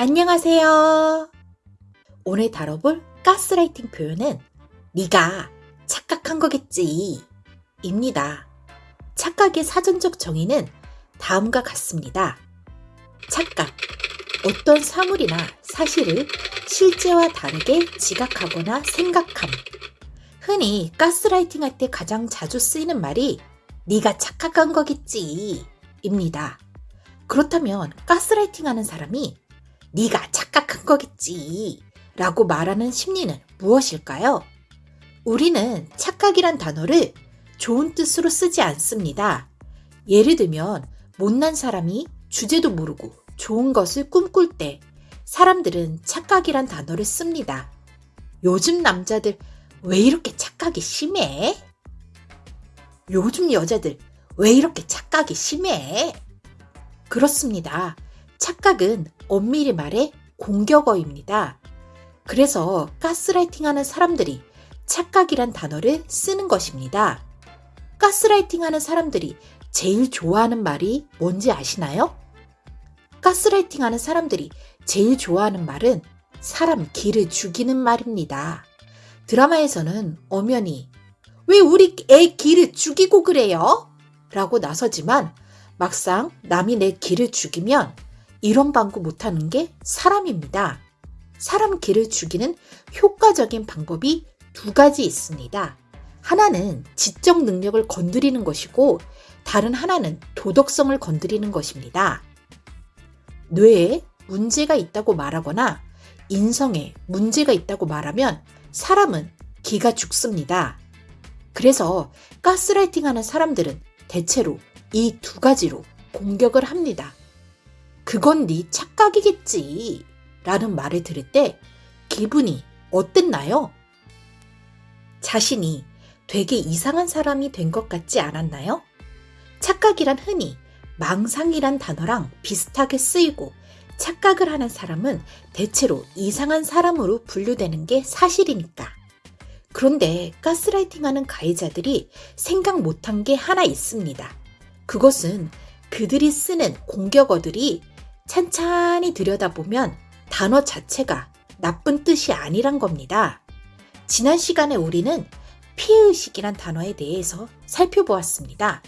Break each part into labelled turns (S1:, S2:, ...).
S1: 안녕하세요. 오늘 다뤄볼 가스라이팅 표현은 네가 착각한 거겠지 입니다. 착각의 사전적 정의는 다음과 같습니다. 착각. 어떤 사물이나 사실을 실제와 다르게 지각하거나 생각함. 흔히 가스라이팅 할 때 가장 자주 쓰이는 말이 네가 착각한 거겠지 입니다. 그렇다면 가스라이팅 하는 사람이 네가 착각한 거겠지 라고 말하는 심리는 무엇일까요? 우리는 착각이란 단어를 좋은 뜻으로 쓰지 않습니다. 예를 들면 못난 사람이 주제도 모르고 좋은 것을 꿈꿀 때 사람들은 착각이란 단어를 씁니다. 요즘 남자들 왜 이렇게 착각이 심해? 요즘 여자들 왜 이렇게 착각이 심해? 그렇습니다. 착각은 엄밀히 말해 공격어입니다. 그래서 가스라이팅 하는 사람들이 착각이란 단어를 쓰는 것입니다. 가스라이팅 하는 사람들이 제일 좋아하는 말이 뭔지 아시나요? 가스라이팅 하는 사람들이 제일 좋아하는 말은 사람 기를 죽이는 말입니다. 드라마에서는 엄연히 왜 우리 애 기를 죽이고 그래요? 라고 나서지만 막상 남이 내 기를 죽이면 이런 방구 못하는 게 사람입니다. 사람 기를 죽이는 효과적인 방법이 두 가지 있습니다. 하나는 지적 능력을 건드리는 것이고 다른 하나는 도덕성을 건드리는 것입니다. 뇌에 문제가 있다고 말하거나 인성에 문제가 있다고 말하면 사람은 기가 죽습니다. 그래서 가스라이팅 하는 사람들은 대체로 이 두 가지로 공격을 합니다. 그건 네 착각이겠지. 라는 말을 들을 때 기분이 어땠나요? 자신이 되게 이상한 사람이 된 것 같지 않았나요? 착각이란 흔히 망상이란 단어랑 비슷하게 쓰이고 착각을 하는 사람은 대체로 이상한 사람으로 분류되는 게 사실이니까. 그런데 가스라이팅 하는 가해자들이 생각 못한 게 하나 있습니다. 그것은 그들이 쓰는 공격어들이 찬찬히 들여다보면 단어 자체가 나쁜 뜻이 아니란 겁니다. 지난 시간에 우리는 피해의식이란 단어에 대해서 살펴보았습니다.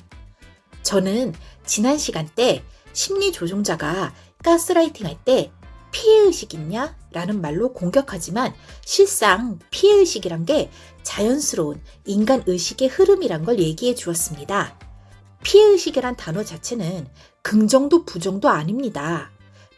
S1: 저는 지난 시간 때 심리조종자가 가스라이팅 할 때 피해의식 있냐? 라는 말로 공격하지만 실상 피해의식이란 게 자연스러운 인간 의식의 흐름이란 걸 얘기해 주었습니다. 피해의식이란 단어 자체는 긍정도 부정도 아닙니다.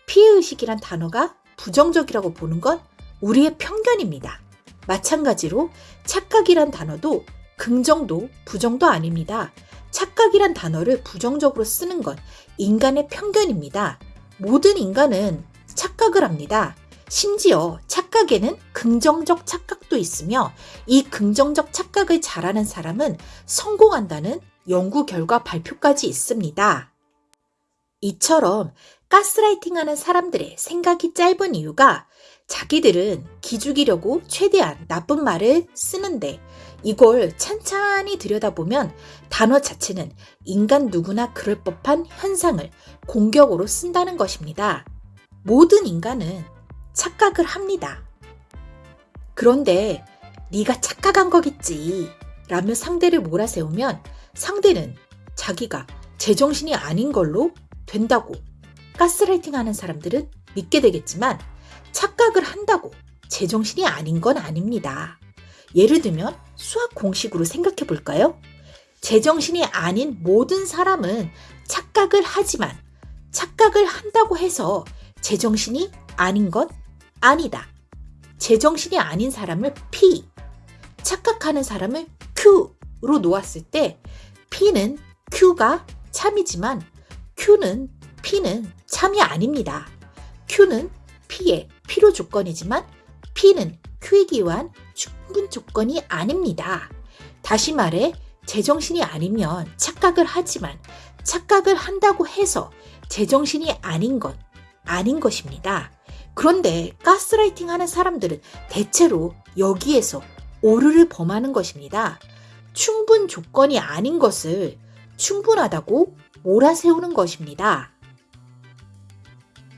S1: 피해의식이란 단어가 부정적이라고 보는 건 우리의 편견입니다. 마찬가지로 착각이란 단어도 긍정도 부정도 아닙니다. 착각이란 단어를 부정적으로 쓰는 건 인간의 편견입니다. 모든 인간은 착각을 합니다. 심지어 착각에는 긍정적 착각도 있으며 이 긍정적 착각을 잘하는 사람은 성공한다는 연구 결과 발표까지 있습니다. 이처럼 가스라이팅 하는 사람들의 생각이 짧은 이유가 자기들은 기죽이려고 최대한 나쁜 말을 쓰는데 이걸 찬찬히 들여다보면 단어 자체는 인간 누구나 그럴 법한 현상을 공격으로 쓴다는 것입니다. 모든 인간은 착각을 합니다. 그런데 네가 착각한 거겠지 라며 상대를 몰아세우면 상대는 자기가 제정신이 아닌 걸로 된다고 가스라이팅 하는 사람들은 믿게 되겠지만 착각을 한다고 제정신이 아닌 건 아닙니다. 예를 들면 수학 공식으로 생각해 볼까요? 제정신이 아닌 모든 사람은 착각을 하지만 착각을 한다고 해서 제정신이 아닌 건 아니다. 제정신이 아닌 사람을 P, 착각하는 사람을 Q로 놓았을 때 P는 Q가 참이지만 Q는 P는 참이 아닙니다. Q는 P의 필요 조건이지만 P는 Q이기 위한 충분 조건이 아닙니다. 다시 말해 제정신이 아니면 착각을 하지만 착각을 한다고 해서 제정신이 아닌 건 아닌 것입니다. 그런데 가스라이팅 하는 사람들은 대체로 여기에서 오류를 범하는 것입니다. 충분 조건이 아닌 것을 충분하다고 몰아세우는 것입니다.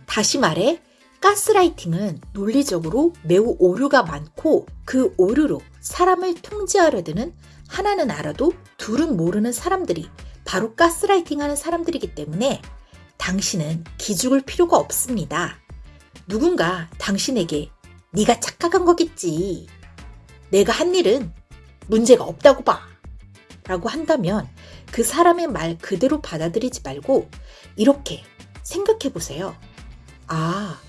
S1: 다시 말해 가스라이팅은 논리적으로 매우 오류가 많고 그 오류로 사람을 통제하려 드는 하나는 알아도 둘은 모르는 사람들이 바로 가스라이팅 하는 사람들이기 때문에 당신은 기죽을 필요가 없습니다. 누군가 당신에게 네가 착각한 거겠지. 내가 한 일은 문제가 없다고 봐. 라고 한다면 그 사람의 말 그대로 받아들이지 말고 이렇게 생각해 보세요. 아,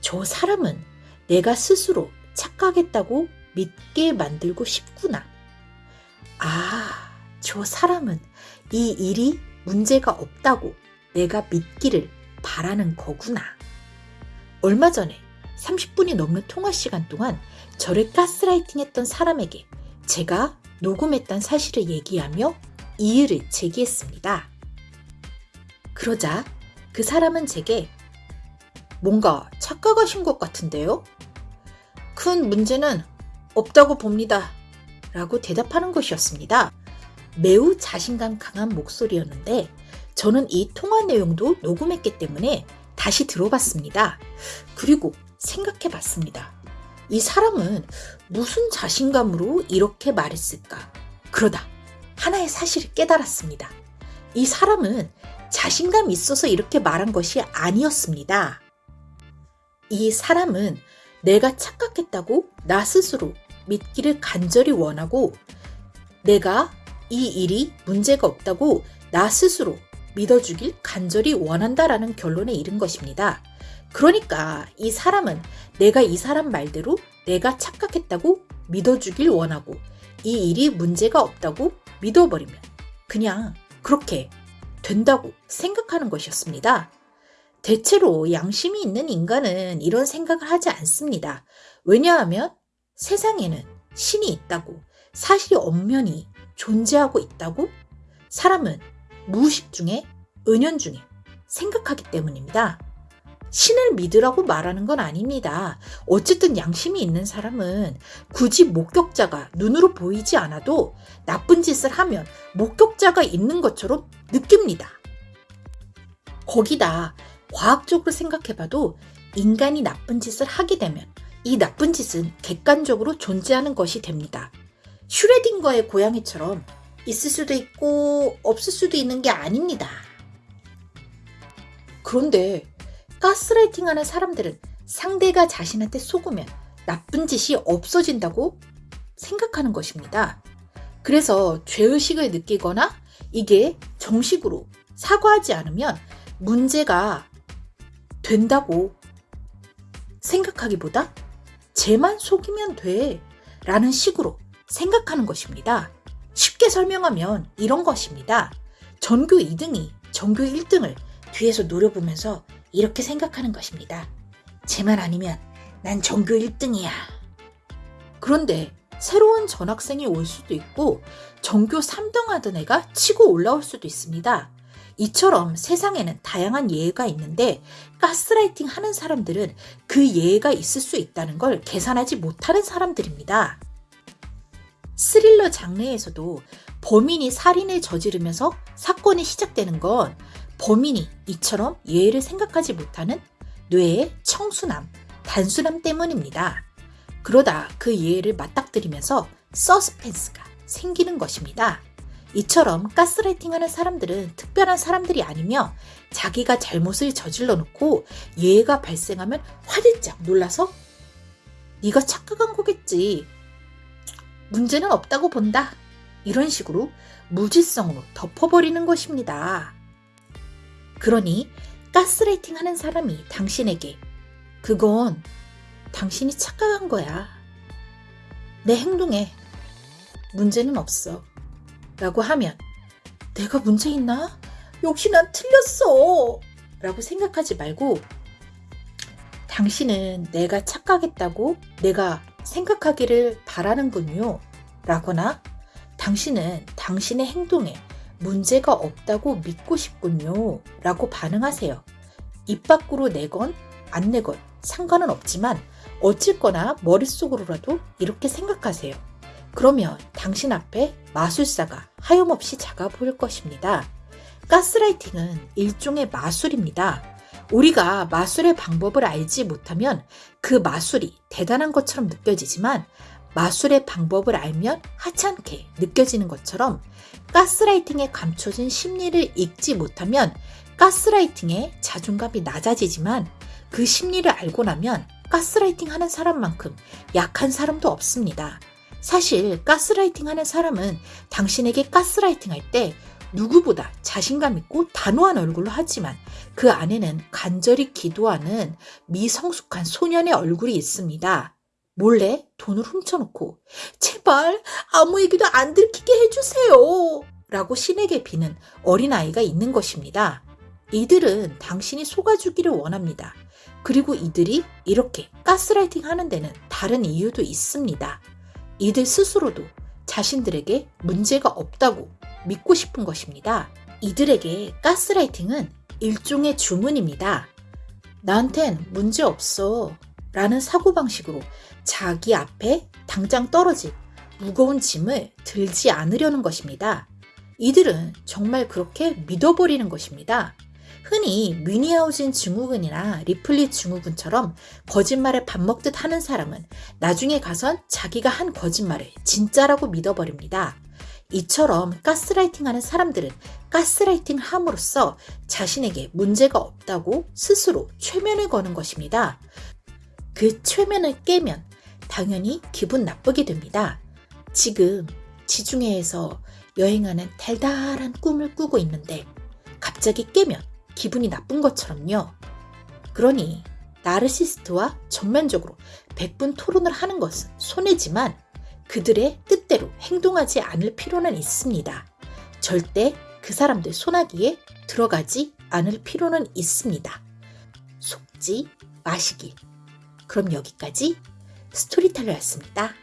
S1: 저 사람은 내가 스스로 착각했다고 믿게 만들고 싶구나. 아, 저 사람은 이 일이 문제가 없다고 내가 믿기를 바라는 거구나. 얼마 전에 30분이 넘는 통화 시간 동안 저를 가스라이팅 했던 사람에게 제가 녹음했던 사실을 얘기하며 이의를 제기했습니다. 그러자 그 사람은 제게 뭔가 착각하신 것 같은데요? 큰 문제는 없다고 봅니다. 라고 대답하는 것이었습니다. 매우 자신감 강한 목소리였는데 저는 이 통화 내용도 녹음했기 때문에 다시 들어봤습니다. 그리고 생각해 봤습니다. 이 사람은 무슨 자신감으로 이렇게 말했을까? 그러다 하나의 사실을 깨달았습니다. 이 사람은 자신감 있어서 이렇게 말한 것이 아니었습니다. 이 사람은 내가 착각했다고 나 스스로 믿기를 간절히 원하고 내가 이 일이 문제가 없다고 나 스스로 믿어주길 간절히 원한다라는 결론에 이른 것입니다. 그러니까 이 사람은 내가 이 사람 말대로 내가 착각했다고 믿어주길 원하고 이 일이 문제가 없다고 믿어버리면 그냥 그렇게 된다고 생각하는 것이었습니다. 대체로 양심이 있는 인간은 이런 생각을 하지 않습니다. 왜냐하면 세상에는 신이 있다고 사실이 엄연히 존재하고 있다고 사람은 무의식 중에 은연 중에 생각하기 때문입니다. 신을 믿으라고 말하는 건 아닙니다. 어쨌든 양심이 있는 사람은 굳이 목격자가 눈으로 보이지 않아도 나쁜 짓을 하면 목격자가 있는 것처럼 느낍니다. 거기다 과학적으로 생각해봐도 인간이 나쁜 짓을 하게 되면 이 나쁜 짓은 객관적으로 존재하는 것이 됩니다. 슈레딩거의 고양이처럼 있을 수도 있고 없을 수도 있는 게 아닙니다. 그런데 가스라이팅 하는 사람들은 상대가 자신한테 속으면 나쁜 짓이 없어진다고 생각하는 것입니다. 그래서 죄의식을 느끼거나 이게 정식으로 사과하지 않으면 문제가 된다고 생각하기보다 쟤만 속이면 돼 라는 식으로 생각하는 것입니다. 쉽게 설명하면 이런 것입니다. 전교 2등이 전교 1등을 뒤에서 노려보면서 이렇게 생각하는 것입니다. 쟤만 아니면 난 전교 1등이야. 그런데 새로운 전학생이 올 수도 있고 전교 3등 하던 애가 치고 올라올 수도 있습니다. 이처럼 세상에는 다양한 예가 있는데 가스라이팅 하는 사람들은 그 예가 있을 수 있다는 걸 계산하지 못하는 사람들입니다. 스릴러 장르에서도 범인이 살인을 저지르면서 사건이 시작되는 건 범인이 이처럼 예를 생각하지 못하는 뇌의 청순함, 단순함 때문입니다. 그러다 그 예를 맞닥뜨리면서 서스펜스가 생기는 것입니다. 이처럼 가스라이팅 하는 사람들은 특별한 사람들이 아니며 자기가 잘못을 저질러 놓고 예가 발생하면 화들짝 놀라서 네가 착각한 거겠지. 문제는 없다고 본다. 이런 식으로 무지성으로 덮어버리는 것입니다. 그러니 가스라이팅 하는 사람이 당신에게 그건 당신이 착각한 거야. 내 행동에 문제는 없어. 라고 하면 내가 문제 있나? 역시 난 틀렸어. 라고 생각하지 말고 당신은 내가 착각했다고 내가 생각하기를 바라는군요. 라거나 당신은 당신의 행동에 문제가 없다고 믿고 싶군요. 라고 반응하세요. 입 밖으로 내건 안 내건 상관은 없지만 어쨌거나 머릿속으로라도 이렇게 생각하세요. 그러면 당신 앞에 마술사가 하염없이 작아 보일 것입니다. 가스라이팅은 일종의 마술입니다. 우리가 마술의 방법을 알지 못하면 그 마술이 대단한 것처럼 느껴지지만 마술의 방법을 알면 하찮게 느껴지는 것처럼 가스라이팅에 감춰진 심리를 읽지 못하면 가스라이팅에 자존감이 낮아지지만 그 심리를 알고 나면 가스라이팅 하는 사람만큼 약한 사람도 없습니다. 사실 가스라이팅 하는 사람은 당신에게 가스라이팅 할 때 누구보다 자신감 있고 단호한 얼굴로 하지만 그 안에는 간절히 기도하는 미성숙한 소년의 얼굴이 있습니다. 몰래 돈을 훔쳐놓고 제발 아무 얘기도 안 들키게 해주세요. 라고 신에게 비는 어린아이가 있는 것입니다. 이들은 당신이 속아주기를 원합니다. 그리고 이들이 이렇게 가스라이팅 하는 데는 다른 이유도 있습니다. 이들 스스로도 자신들에게 문제가 없다고 믿고 싶은 것입니다. 이들에게 가스라이팅은 일종의 주문입니다. 나한텐 문제 없어. 라는 사고방식으로 자기 앞에 당장 떨어질 무거운 짐을 들지 않으려는 것입니다. 이들은 정말 그렇게 믿어버리는 것입니다. 흔히 뮤니하우진 증후군이나 리플리 증후군처럼 거짓말에 밥 먹듯 하는 사람은 나중에 가선 자기가 한 거짓말을 진짜라고 믿어버립니다. 이처럼 가스라이팅 하는 사람들은 가스라이팅 함으로써 자신에게 문제가 없다고 스스로 최면을 거는 것입니다. 그 최면을 깨면 당연히 기분 나쁘게 됩니다. 지금 지중해에서 여행하는 달달한 꿈을 꾸고 있는데 갑자기 깨면 기분이 나쁜 것처럼요. 그러니 나르시스트와 전면적으로 백분 토론을 하는 것은 손해지만 그들의 뜻대로 행동하지 않을 필요는 있습니다. 절대 그 사람들 손아귀에 들어가지 않을 필요는 있습니다. 속지 마시기. 그럼 여기까지 스토리텔러였습니다.